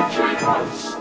DJ